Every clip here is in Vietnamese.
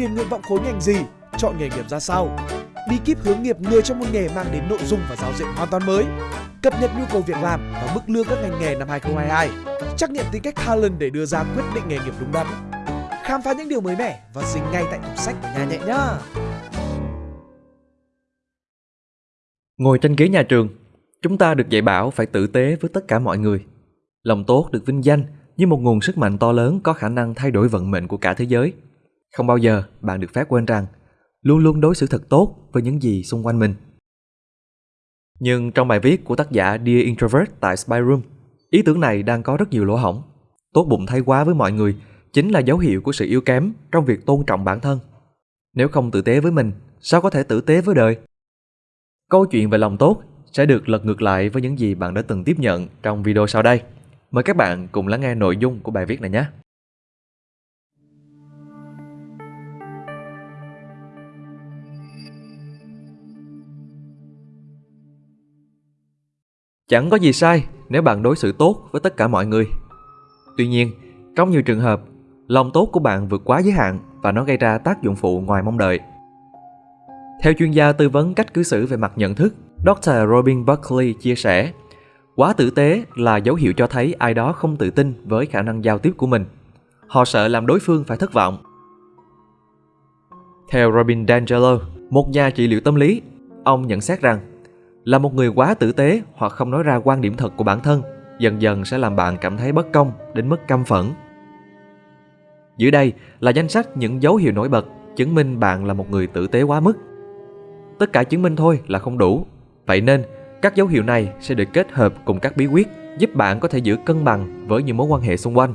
điền nguyện vọng khối ngành gì, chọn nghề nghiệp ra sao. Bí kíp hướng nghiệp người trong một nghề mang đến nội dung và giáo diện hoàn toàn mới. Cập nhật nhu cầu việc làm và mức lương các ngành nghề năm 2022. Trắc nghiệm tính cách talent để đưa ra quyết định nghề nghiệp đúng đắn. Khám phá những điều mới mẻ và dính ngay tại tủ sách của nhà nhẹ nhá. Ngồi trên ghế nhà trường, chúng ta được dạy bảo phải tử tế với tất cả mọi người. Lòng tốt được vinh danh như một nguồn sức mạnh to lớn có khả năng thay đổi vận mệnh của cả thế giới. Không bao giờ bạn được phép quên rằng luôn luôn đối xử thật tốt với những gì xung quanh mình. Nhưng trong bài viết của tác giả Dear Introvert tại Spy Room, ý tưởng này đang có rất nhiều lỗ hổng. Tốt bụng thay quá với mọi người chính là dấu hiệu của sự yếu kém trong việc tôn trọng bản thân. Nếu không tử tế với mình, sao có thể tử tế với đời? Câu chuyện về lòng tốt sẽ được lật ngược lại với những gì bạn đã từng tiếp nhận trong video sau đây. Mời các bạn cùng lắng nghe nội dung của bài viết này nhé. Chẳng có gì sai nếu bạn đối xử tốt với tất cả mọi người. Tuy nhiên, trong nhiều trường hợp, lòng tốt của bạn vượt quá giới hạn và nó gây ra tác dụng phụ ngoài mong đợi. Theo chuyên gia tư vấn cách cư xử về mặt nhận thức, Dr. Robin Buckley chia sẻ, quá tử tế là dấu hiệu cho thấy ai đó không tự tin với khả năng giao tiếp của mình. Họ sợ làm đối phương phải thất vọng. Theo Robin D'Angelo, một nhà trị liệu tâm lý, ông nhận xét rằng là một người quá tử tế hoặc không nói ra quan điểm thật của bản thân dần dần sẽ làm bạn cảm thấy bất công đến mức căm phẫn. Dưới đây là danh sách những dấu hiệu nổi bật chứng minh bạn là một người tử tế quá mức. Tất cả chứng minh thôi là không đủ. Vậy nên, các dấu hiệu này sẽ được kết hợp cùng các bí quyết giúp bạn có thể giữ cân bằng với những mối quan hệ xung quanh.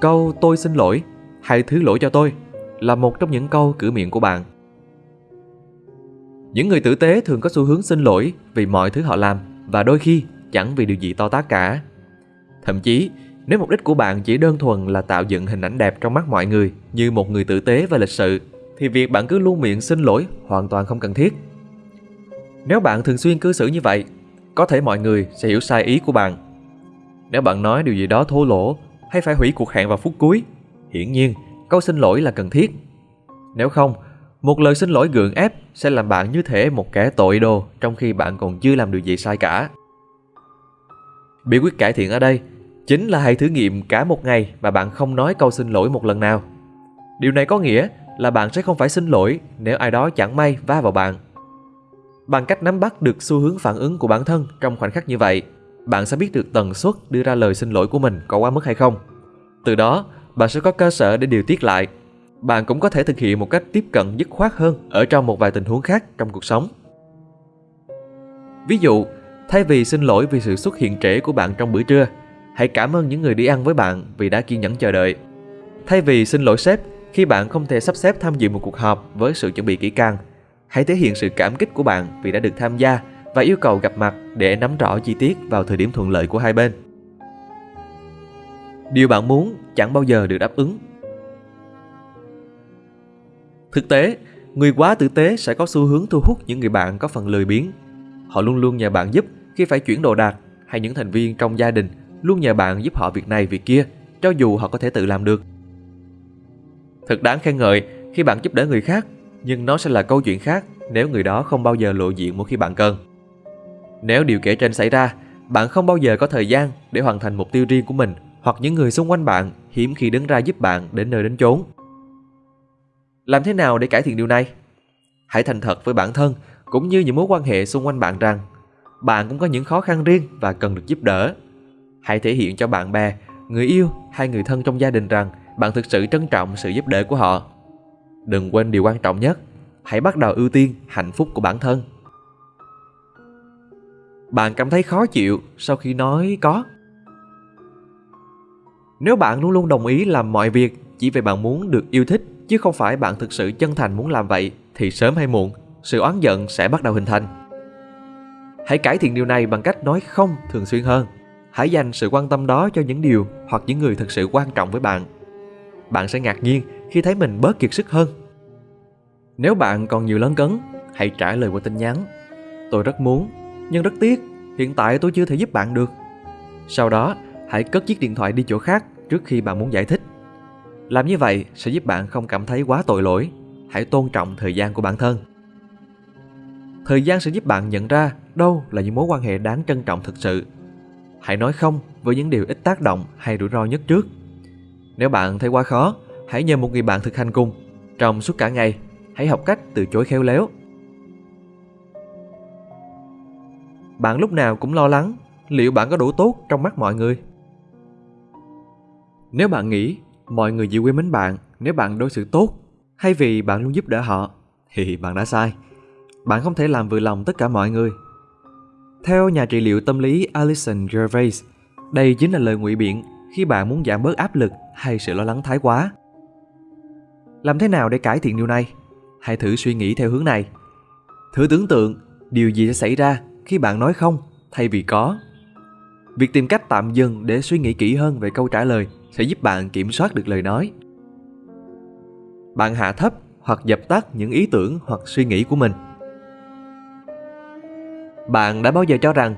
Câu tôi xin lỗi, hãy thứ lỗi cho tôi là một trong những câu cửa miệng của bạn. Những người tử tế thường có xu hướng xin lỗi vì mọi thứ họ làm và đôi khi chẳng vì điều gì to tát cả. Thậm chí, nếu mục đích của bạn chỉ đơn thuần là tạo dựng hình ảnh đẹp trong mắt mọi người như một người tử tế và lịch sự, thì việc bạn cứ luôn miệng xin lỗi hoàn toàn không cần thiết. Nếu bạn thường xuyên cư xử như vậy, có thể mọi người sẽ hiểu sai ý của bạn. Nếu bạn nói điều gì đó thô lỗ hay phải hủy cuộc hẹn vào phút cuối, hiển nhiên câu xin lỗi là cần thiết. Nếu không, một lời xin lỗi gượng ép sẽ làm bạn như thể một kẻ tội đồ trong khi bạn còn chưa làm điều gì sai cả. Bí quyết cải thiện ở đây chính là hãy thử nghiệm cả một ngày mà bạn không nói câu xin lỗi một lần nào. Điều này có nghĩa là bạn sẽ không phải xin lỗi nếu ai đó chẳng may va vào bạn. Bằng cách nắm bắt được xu hướng phản ứng của bản thân trong khoảnh khắc như vậy, bạn sẽ biết được tần suất đưa ra lời xin lỗi của mình có quá mức hay không. Từ đó, bạn sẽ có cơ sở để điều tiết lại. Bạn cũng có thể thực hiện một cách tiếp cận dứt khoát hơn ở trong một vài tình huống khác trong cuộc sống. Ví dụ, thay vì xin lỗi vì sự xuất hiện trễ của bạn trong bữa trưa, hãy cảm ơn những người đi ăn với bạn vì đã kiên nhẫn chờ đợi. Thay vì xin lỗi sếp khi bạn không thể sắp xếp tham dự một cuộc họp với sự chuẩn bị kỹ càng, hãy thể hiện sự cảm kích của bạn vì đã được tham gia và yêu cầu gặp mặt để nắm rõ chi tiết vào thời điểm thuận lợi của hai bên. Điều bạn muốn chẳng bao giờ được đáp ứng. Thực tế, người quá tử tế sẽ có xu hướng thu hút những người bạn có phần lười biếng. Họ luôn luôn nhờ bạn giúp khi phải chuyển đồ đạc hay những thành viên trong gia đình luôn nhờ bạn giúp họ việc này việc kia, cho dù họ có thể tự làm được. Thật đáng khen ngợi khi bạn giúp đỡ người khác, nhưng nó sẽ là câu chuyện khác nếu người đó không bao giờ lộ diện mỗi khi bạn cần. Nếu điều kể trên xảy ra, bạn không bao giờ có thời gian để hoàn thành mục tiêu riêng của mình hoặc những người xung quanh bạn hiếm khi đứng ra giúp bạn đến nơi đến chốn. Làm thế nào để cải thiện điều này? Hãy thành thật với bản thân cũng như những mối quan hệ xung quanh bạn rằng bạn cũng có những khó khăn riêng và cần được giúp đỡ. Hãy thể hiện cho bạn bè, người yêu hay người thân trong gia đình rằng bạn thực sự trân trọng sự giúp đỡ của họ. Đừng quên điều quan trọng nhất, hãy bắt đầu ưu tiên hạnh phúc của bản thân. Bạn cảm thấy khó chịu sau khi nói có. Nếu bạn luôn luôn đồng ý làm mọi việc chỉ vì bạn muốn được yêu thích chứ không phải bạn thực sự chân thành muốn làm vậy thì sớm hay muộn sự oán giận sẽ bắt đầu hình thành. Hãy cải thiện điều này bằng cách nói không thường xuyên hơn. Hãy dành sự quan tâm đó cho những điều hoặc những người thực sự quan trọng với bạn. Bạn sẽ ngạc nhiên khi thấy mình bớt kiệt sức hơn. Nếu bạn còn nhiều lấn cấn, hãy trả lời qua tin nhắn. Tôi rất muốn, nhưng rất tiếc, hiện tại tôi chưa thể giúp bạn được. Sau đó, hãy cất chiếc điện thoại đi chỗ khác trước khi bạn muốn giải thích. Làm như vậy sẽ giúp bạn không cảm thấy quá tội lỗi. Hãy tôn trọng thời gian của bản thân. Thời gian sẽ giúp bạn nhận ra đâu là những mối quan hệ đáng trân trọng thực sự. Hãy nói không với những điều ít tác động hay rủi ro nhất trước. Nếu bạn thấy quá khó, hãy nhờ một người bạn thực hành cùng. Trong suốt cả ngày, hãy học cách từ chối khéo léo. Bạn lúc nào cũng lo lắng liệu bạn có đủ tốt trong mắt mọi người. Nếu bạn nghĩ mọi người chỉ quý mến bạn nếu bạn đối xử tốt hay vì bạn luôn giúp đỡ họ thì bạn đã sai. Bạn không thể làm vừa lòng tất cả mọi người. Theo nhà trị liệu tâm lý Alison Gervais, đây chính là lời ngụy biện khi bạn muốn giảm bớt áp lực hay sự lo lắng thái quá. Làm thế nào để cải thiện điều này? Hãy thử suy nghĩ theo hướng này. Thử tưởng tượng điều gì sẽ xảy ra khi bạn nói không thay vì có. Việc tìm cách tạm dừng để suy nghĩ kỹ hơn về câu trả lời sẽ giúp bạn kiểm soát được lời nói. Bạn hạ thấp hoặc dập tắt những ý tưởng hoặc suy nghĩ của mình. Bạn đã bao giờ cho rằng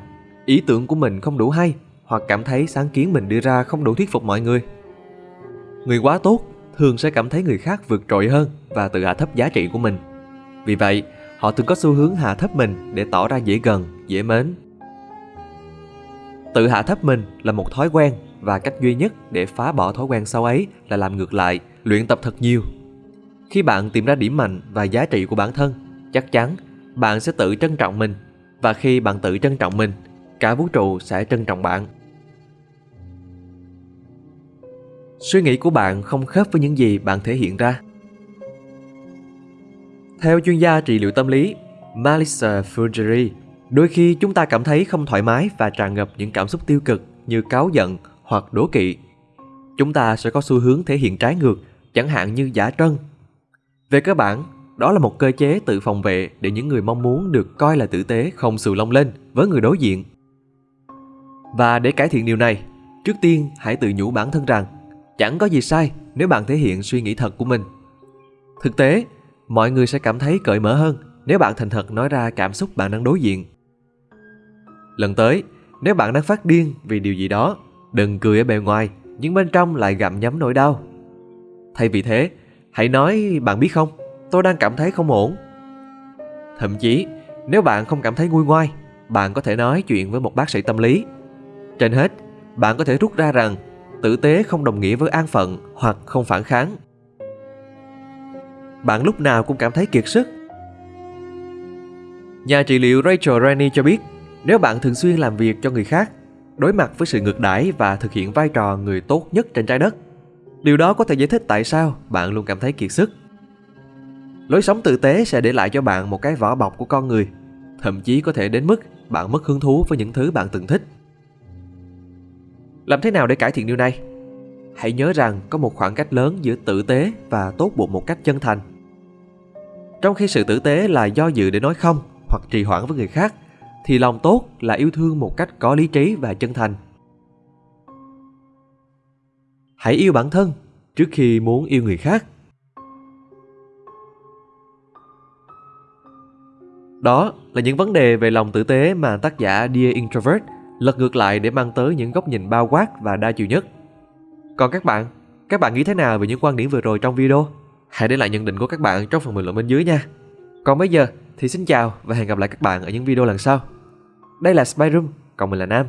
ý tưởng của mình không đủ hay hoặc cảm thấy sáng kiến mình đưa ra không đủ thuyết phục mọi người? Người quá tốt thường sẽ cảm thấy người khác vượt trội hơn và tự hạ thấp giá trị của mình. Vì vậy, họ thường có xu hướng hạ thấp mình để tỏ ra dễ gần, dễ mến. Tự hạ thấp mình là một thói quen và cách duy nhất để phá bỏ thói quen xấu ấy là làm ngược lại, luyện tập thật nhiều. Khi bạn tìm ra điểm mạnh và giá trị của bản thân, chắc chắn bạn sẽ tự trân trọng mình và khi bạn tự trân trọng mình, cả vũ trụ sẽ trân trọng bạn. Suy nghĩ của bạn không khớp với những gì bạn thể hiện ra. Theo chuyên gia trị liệu tâm lý Melissa Fugeri, đôi khi chúng ta cảm thấy không thoải mái và tràn ngập những cảm xúc tiêu cực như cáu giận hoặc đố kỵ. Chúng ta sẽ có xu hướng thể hiện trái ngược, chẳng hạn như giả trân. Về cơ bản, đó là một cơ chế tự phòng vệ để những người mong muốn được coi là tử tế không sù lông lên với người đối diện. Và để cải thiện điều này, trước tiên hãy tự nhủ bản thân rằng chẳng có gì sai nếu bạn thể hiện suy nghĩ thật của mình. Thực tế, mọi người sẽ cảm thấy cởi mở hơn nếu bạn thành thật nói ra cảm xúc bạn đang đối diện. Lần tới, nếu bạn đang phát điên vì điều gì đó, đừng cười ở bề ngoài, nhưng bên trong lại gặm nhấm nỗi đau. Thay vì thế, hãy nói bạn biết không, tôi đang cảm thấy không ổn. Thậm chí, nếu bạn không cảm thấy nguôi ngoai, bạn có thể nói chuyện với một bác sĩ tâm lý. Trên hết, bạn có thể rút ra rằng tử tế không đồng nghĩa với an phận hoặc không phản kháng. Bạn lúc nào cũng cảm thấy kiệt sức. Nhà trị liệu Rachel Rennie cho biết, nếu bạn thường xuyên làm việc cho người khác, đối mặt với sự ngược đãi và thực hiện vai trò người tốt nhất trên trái đất, điều đó có thể giải thích tại sao bạn luôn cảm thấy kiệt sức. Lối sống tử tế sẽ để lại cho bạn một cái vỏ bọc của con người, thậm chí có thể đến mức bạn mất hứng thú với những thứ bạn từng thích. Làm thế nào để cải thiện điều này? Hãy nhớ rằng có một khoảng cách lớn giữa tử tế và tốt bụng một cách chân thành. Trong khi sự tử tế là do dự để nói không hoặc trì hoãn với người khác, thì lòng tốt là yêu thương một cách có lý trí và chân thành. Hãy yêu bản thân trước khi muốn yêu người khác. Đó là những vấn đề về lòng tử tế mà tác giả Dear Introvert lật ngược lại để mang tới những góc nhìn bao quát và đa chiều nhất. Còn các bạn, các bạn nghĩ thế nào về những quan điểm vừa rồi trong video? Hãy để lại nhận định của các bạn trong phần bình luận bên dưới nha. Còn bây giờ thì xin chào và hẹn gặp lại các bạn ở những video lần sau. Đây là Spy Room, còn mình là Nam.